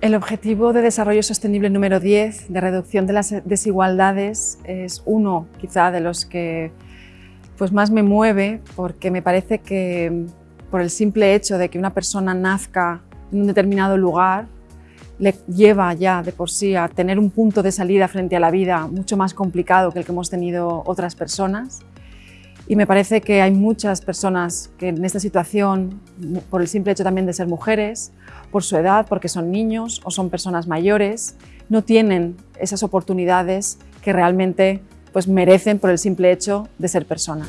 El objetivo de desarrollo sostenible número 10 de reducción de las desigualdades es uno quizá de los que pues más me mueve porque me parece que por el simple hecho de que una persona nazca en un determinado lugar le lleva ya de por sí a tener un punto de salida frente a la vida mucho más complicado que el que hemos tenido otras personas. Y me parece que hay muchas personas que en esta situación, por el simple hecho también de ser mujeres, por su edad, porque son niños o son personas mayores, no tienen esas oportunidades que realmente pues, merecen por el simple hecho de ser personas.